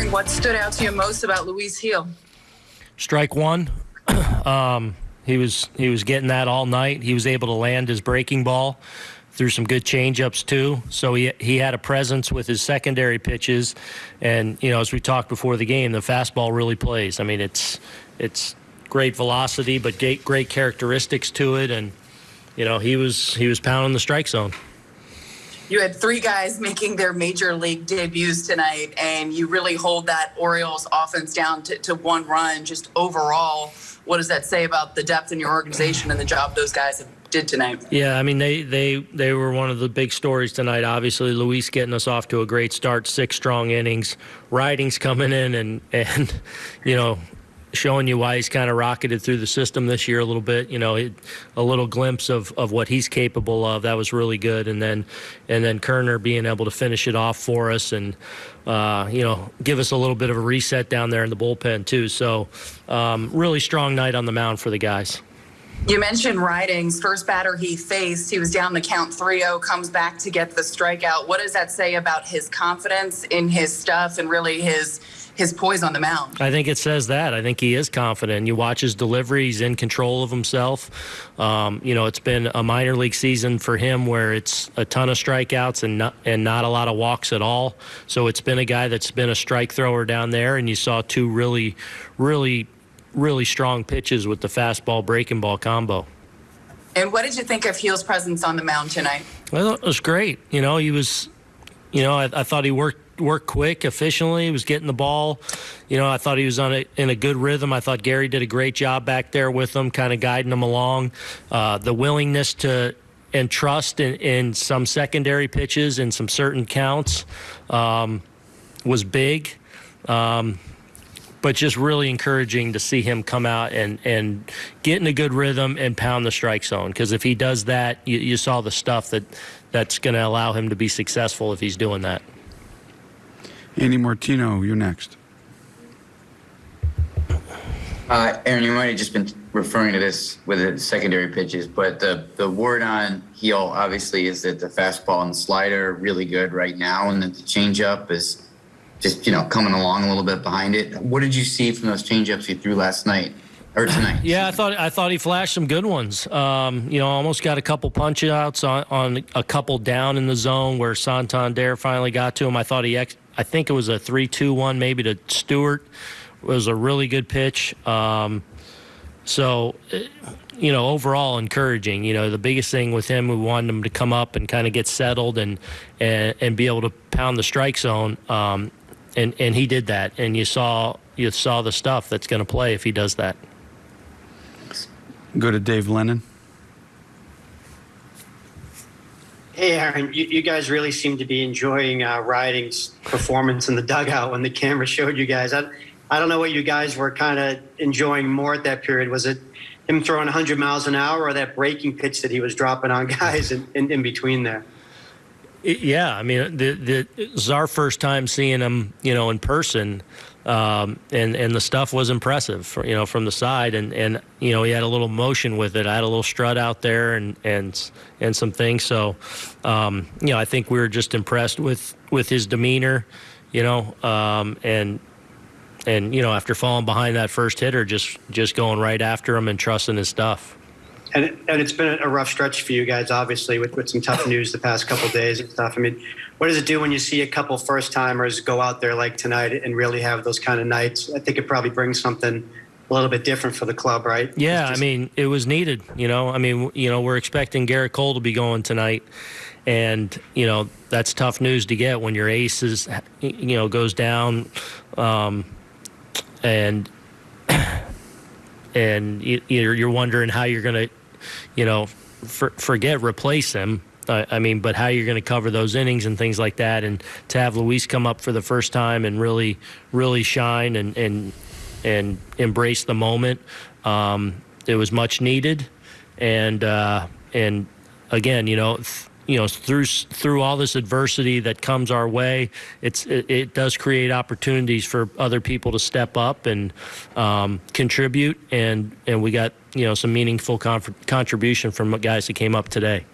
wondering what stood out to you most about Luis Gil. Strike one. um, he was he was getting that all night. He was able to land his breaking ball through some good changeups too. So he he had a presence with his secondary pitches, and you know as we talked before the game, the fastball really plays. I mean it's it's great velocity, but great great characteristics to it, and you know he was he was pounding the strike zone. You had three guys making their major league debuts tonight, and you really hold that Orioles offense down to, to one run. Just overall, what does that say about the depth in your organization and the job those guys did tonight? Yeah, I mean they they they were one of the big stories tonight. Obviously, Luis getting us off to a great start, six strong innings, Ridings coming in and and you know showing you why he's kind of rocketed through the system this year a little bit. You know, it, a little glimpse of, of what he's capable of. That was really good. And then and then Koerner being able to finish it off for us and uh, you know give us a little bit of a reset down there in the bullpen too. So um, really strong night on the mound for the guys. You mentioned Ridings. First batter he faced, he was down the count 3-0, comes back to get the strikeout. What does that say about his confidence in his stuff and really his his poise on the mound. I think it says that. I think he is confident. You watch his delivery; he's in control of himself. Um, you know, it's been a minor league season for him where it's a ton of strikeouts and not and not a lot of walks at all. So it's been a guy that's been a strike thrower down there, and you saw two really, really, really strong pitches with the fastball breaking ball combo. And what did you think of Gil's presence on the mound tonight? Well, it was great. You know, he was, you know, I, I thought he worked worked quick, efficiently. He was getting the ball. You know, I thought he was on a, in a good rhythm. I thought Gary did a great job back there with him, kind of guiding him along. Uh, the willingness to and trust in, in, some secondary pitches and some certain counts um, was big. Um, but just really encouraging to see him come out and, and get in a good rhythm and pound the strike zone. Because if he does that, you, you saw the stuff that that's going to allow him to be successful if he's doing that. Andy Martino, you're next. Uh, Aaron, you might have just been referring to this with the secondary pitches, but the, the word on Gil obviously is that the fastball and slider are really good right now, and that the changeup is just you know coming along a little bit behind it. What did you see from those changeups he threw last night? Or tonight. yeah, I thought I thought he flashed some good ones. Um, you know, almost got a couple punch outs on, on a couple down in the zone where Santander finally got to him. I thought he ex- I think it was a 3 2 1 maybe to Stewart. It was a really good pitch. Um, so, eh, you know, overall encouraging. You know, the biggest thing with him, we wanted him to come up and kind of get settled and, and and be able to pound the strike zone. Um, and and he did that. And you saw you saw the stuff that's going to play if he does that. Go to Dave Lennon. Hey, Aaron, you, you, guys really seem to be enjoying uh, Ridings' performance in the dugout when the camera showed you guys. I, I don't know what you guys were kind of enjoying more at that period. Was it him throwing 100 miles an hour or that breaking pitch that he was dropping on guys in, in, in between there? Yeah, I mean, the, the, it was our first time seeing him, you know, in person um, and and the stuff was impressive, you know, from the side, and and you know he had a little motion with it. I had a little strut out there, and and and some things. So, um, you know, I think we were just impressed with with his demeanor, you know, um, and and you know after falling behind that first hitter, just just going right after him and trusting his stuff. And, it, and it's been a rough stretch for you guys, obviously, with, with some tough news the past couple days and stuff. I mean, what does it do when you see a couple first timers go out there like tonight and really have those kind of nights? I think it probably brings something a little bit different for the club, right? Yeah, just... I mean, it was needed. You know, I mean, you know, we're expecting Gerrit Cole to be going tonight, and you know that's tough news to get when your ace is, you know, goes down, um, and and you're you're wondering how you're going to you know, for, forget replace him. Uh, I mean, but how you're going to cover those innings and things like that, and to have Luis come up for the first time and really, really shine and and and embrace the moment, um, it was much needed, and uh, and again, you know. Th- you know through through all this adversity that comes our way it's it, it does create opportunities for other people to step up and um, contribute. And and we got you know some meaningful contribution from guys that came up today